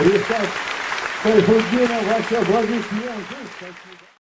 Рифат Сайфутдинов, ваши аплодисменты. Спасибо.